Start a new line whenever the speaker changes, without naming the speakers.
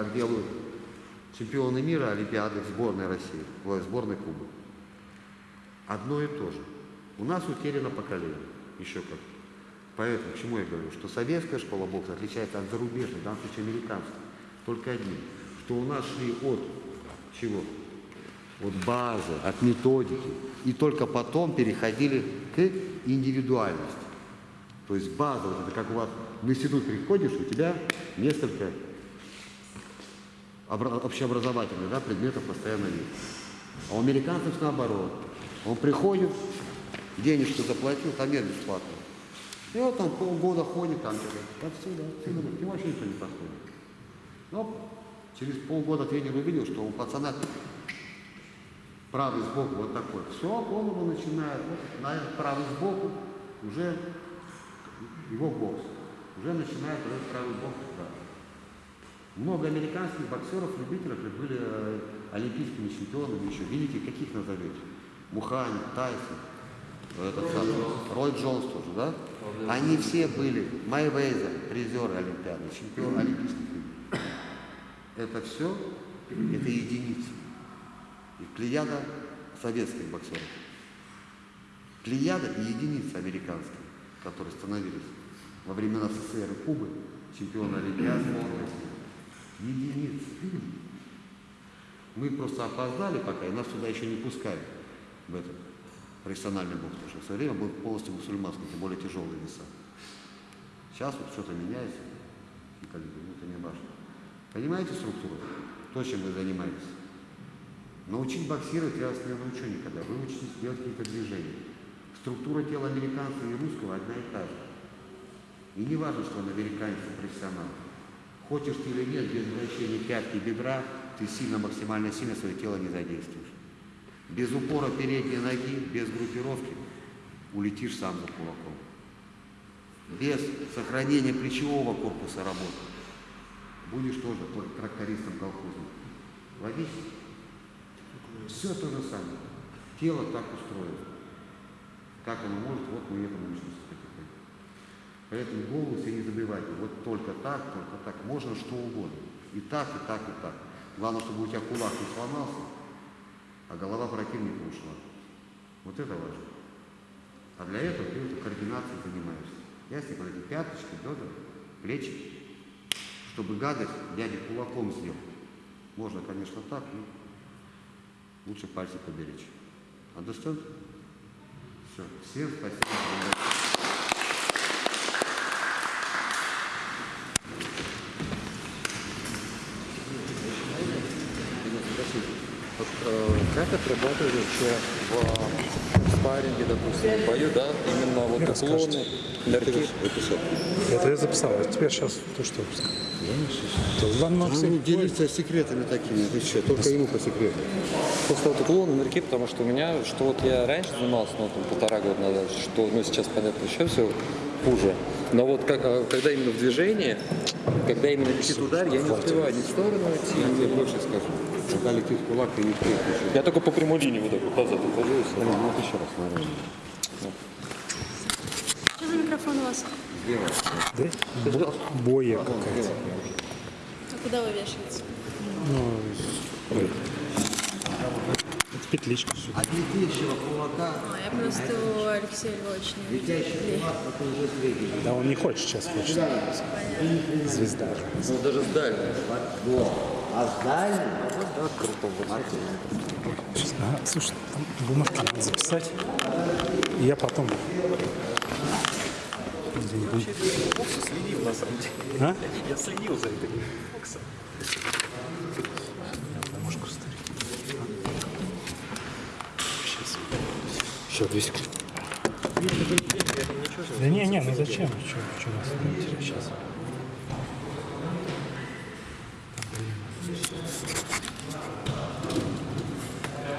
как делают чемпионы мира, Олимпиады в сборной России, в сборной Кубы. Одно и то же. У нас утеряно поколение, еще как. Поэтому, к чему я говорю, что советская школа бокса отличается от зарубежной, в данном случае американской, только одним, что у нас шли от чего? От базы, от методики, и только потом переходили к индивидуальности. То есть база, вот это как у вас в институт приходишь, у тебя несколько общеобразовательных да, предметов постоянно есть. А у американцев наоборот. Он приходит, денежку заплатил, там нет бесплатно. И вот там полгода ходит, там отсюда, отсюда, и вообще никто не подходит. Но через полгода тренер увидел, что у пацана правый сбоку вот такой. Все, его начинает, вот, на правый сбоку уже его бокс. Уже начинает правый бок. Да. Много американских боксеров, любителей были э, олимпийскими чемпионами еще. Видите, каких назовете? Мухани, Тайсон, этот самый, Рой Джонс тоже, да? Они все были Майвейзер, призеры Олимпиады, чемпион олимпийских игр. Это все, это единицы. И плеяда советских боксеров. Плеяда и единицы американские, которые становились во времена СССР и Кубы, чемпионы Олимпиады, единицы. Мы просто опоздали пока, и нас туда еще не пускали, в этот профессиональный бокс, потому что в свое время был полностью мусульманский, тем более тяжелые веса. Сейчас вот что-то меняется, и как ну, это не важно. Понимаете структуру? То, чем вы занимаетесь. Научить боксировать я вас не научу никогда. Вы учитесь делать какие-то движения. Структура тела американца и русского одна и та же. И не важно, что он американец и профессионал. Хочешь ты или нет, без вращения пятки бедра, ты сильно, максимально сильно свое тело не задействуешь. Без упора передней ноги, без группировки улетишь сам за кулаком. Без сохранения плечевого корпуса работы будешь тоже трактористом колхозным. Логично? Все то же самое. Тело так устроено. Как оно может, вот мы этому учимся потихоньку. Поэтому голову себе не забивайте. Вот только так, только так. Можно что угодно. И так, и так, и так. Главное, чтобы у тебя кулак не сломался, а голова противника ушла. Вот это важно. А для этого ты уже координацией занимаешься. Ясно, вот эти пяточки, бедра, плечи. Чтобы гадость дядя кулаком сделал. Можно, конечно, так, но лучше пальцы поберечь. Understand? Все. Всем спасибо.
Вот, э, как отрабатывать вообще в спарринге, допустим, в бою, да, именно вот уклоны, нырки?
Это я записал, а теперь сейчас то, что То вам все-
Ну, делиться секретами такими. Ты что, только ему по секрету.
Просто вот уклоны, нырки, потому что у меня, что вот я раньше занимался, ну, там, полтора года назад, что, ну, сейчас, понятно, еще все хуже. Но вот как, а, когда именно в движении, когда именно летит удар, я не успеваю ни в сторону идти,
Я тебе больше скажу. Когда летит кулак, ты не встретишь.
Я только по прямой линии вот так вот назад ухожу.
Ну, вот еще раз, наверное.
Что за микрофон у вас?
Да? Бо- Боя какая-то.
А куда вы вешаете?
Ну, это петличка сюда.
От летящего кулака,
А, я просто у Алексея Львовича не видела.
летящий кулак, это уже средний.
Да он не хочет сейчас, хочет. Звезда.
Ну, даже с дальней.
А.
Сейчас, ага, слушай, там бумажки надо записать. И я потом... Где-нибудь.
следил на самом деле.
А?
Я следил за этой боксом.
Бумажку старик. Сейчас. Еще две секунды. Да не, не, ну зачем? Что, что нас сейчас?